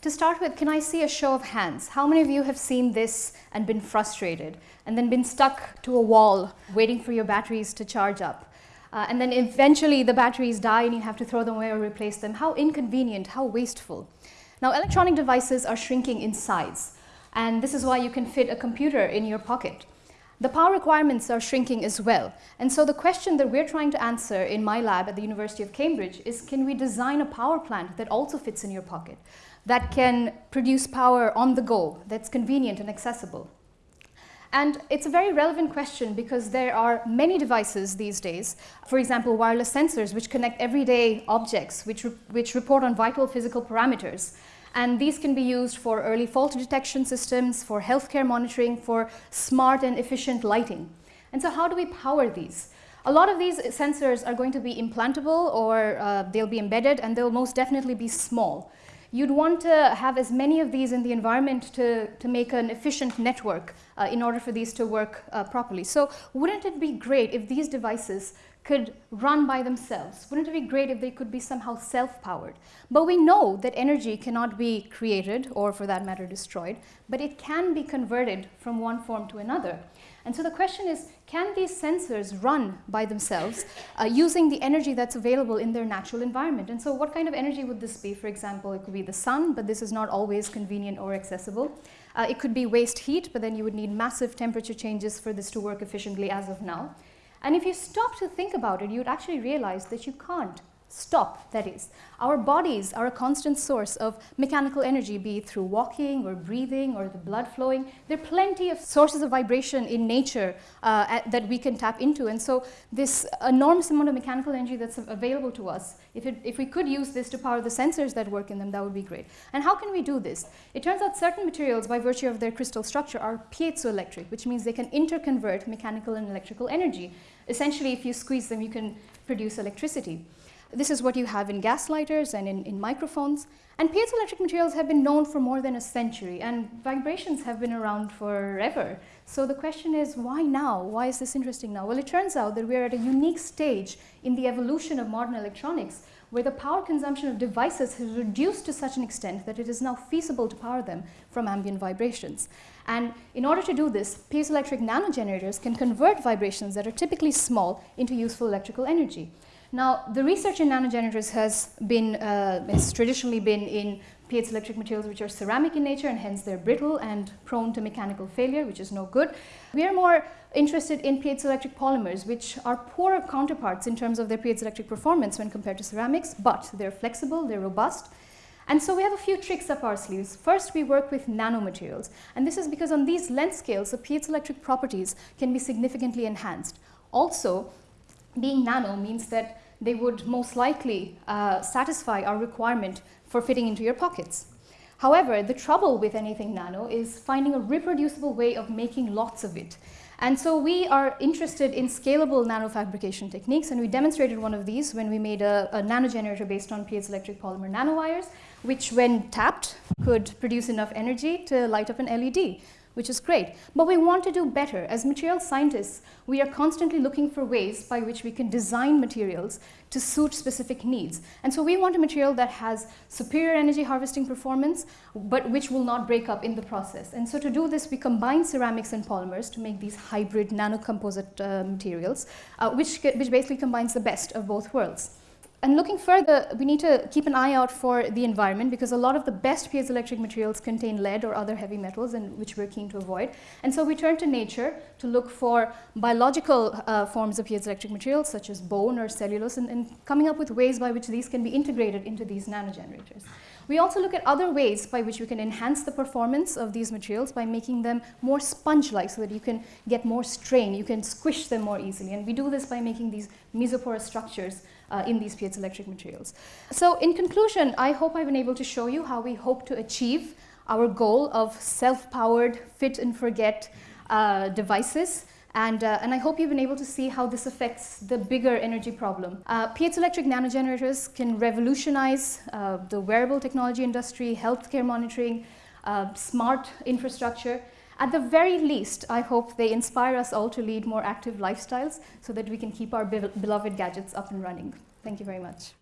to start with, can I see a show of hands? How many of you have seen this and been frustrated and then been stuck to a wall waiting for your batteries to charge up? Uh, and then eventually the batteries die and you have to throw them away or replace them. How inconvenient, how wasteful. Now electronic devices are shrinking in size and this is why you can fit a computer in your pocket. The power requirements are shrinking as well. And so the question that we're trying to answer in my lab at the University of Cambridge is can we design a power plant that also fits in your pocket, that can produce power on the go, that's convenient and accessible. And it's a very relevant question because there are many devices these days, for example, wireless sensors which connect everyday objects, which, re which report on vital physical parameters. And these can be used for early fault detection systems, for healthcare monitoring, for smart and efficient lighting. And so how do we power these? A lot of these sensors are going to be implantable or uh, they'll be embedded and they'll most definitely be small. You'd want to have as many of these in the environment to, to make an efficient network uh, in order for these to work uh, properly. So wouldn't it be great if these devices could run by themselves? Wouldn't it be great if they could be somehow self-powered? But we know that energy cannot be created or for that matter destroyed, but it can be converted from one form to another. And so the question is, can these sensors run by themselves uh, using the energy that's available in their natural environment? And so what kind of energy would this be? For example, it could be the sun, but this is not always convenient or accessible. Uh, it could be waste heat, but then you would need massive temperature changes for this to work efficiently as of now. And if you stop to think about it, you'd actually realize that you can't stop, that is. Our bodies are a constant source of mechanical energy, be it through walking or breathing or the blood flowing. There are plenty of sources of vibration in nature uh, at, that we can tap into. And so this enormous amount of mechanical energy that's available to us, if, it, if we could use this to power the sensors that work in them, that would be great. And how can we do this? It turns out certain materials, by virtue of their crystal structure, are piezoelectric, which means they can interconvert mechanical and electrical energy. Essentially, if you squeeze them, you can produce electricity. This is what you have in gas lighters and in, in microphones. And piezoelectric materials have been known for more than a century and vibrations have been around forever. So the question is, why now? Why is this interesting now? Well, it turns out that we're at a unique stage in the evolution of modern electronics where the power consumption of devices has reduced to such an extent that it is now feasible to power them from ambient vibrations. And in order to do this, piezoelectric nanogenerators can convert vibrations that are typically small into useful electrical energy. Now, the research in nanogenerators has been, uh, has traditionally been in piezoelectric materials which are ceramic in nature and hence they're brittle and prone to mechanical failure, which is no good. We are more interested in piezoelectric polymers, which are poorer counterparts in terms of their piezoelectric performance when compared to ceramics, but they're flexible, they're robust, and so we have a few tricks up our sleeves. First, we work with nanomaterials. And this is because on these length scales, the piezoelectric properties can be significantly enhanced. Also, being nano means that they would most likely uh, satisfy our requirement for fitting into your pockets. However, the trouble with anything nano is finding a reproducible way of making lots of it. And so we are interested in scalable nanofabrication techniques and we demonstrated one of these when we made a, a nanogenerator based on piezoelectric polymer nanowires which when tapped could produce enough energy to light up an LED which is great. But we want to do better. As material scientists, we are constantly looking for ways by which we can design materials to suit specific needs. And so we want a material that has superior energy harvesting performance, but which will not break up in the process. And so to do this, we combine ceramics and polymers to make these hybrid nanocomposite uh, materials, uh, which, which basically combines the best of both worlds. And looking further, we need to keep an eye out for the environment because a lot of the best piezoelectric materials contain lead or other heavy metals and which we're keen to avoid. And so we turn to nature to look for biological uh, forms of piezoelectric materials such as bone or cellulose and, and coming up with ways by which these can be integrated into these nanogenerators. We also look at other ways by which we can enhance the performance of these materials by making them more sponge-like so that you can get more strain, you can squish them more easily. And we do this by making these mesoporous structures uh, in these piezoelectric materials. So in conclusion, I hope I've been able to show you how we hope to achieve our goal of self-powered, fit and forget uh, devices. And, uh, and I hope you've been able to see how this affects the bigger energy problem. Uh, piezoelectric nanogenerators can revolutionize uh, the wearable technology industry, healthcare monitoring, uh, smart infrastructure, at the very least, I hope they inspire us all to lead more active lifestyles so that we can keep our beloved gadgets up and running. Thank you very much.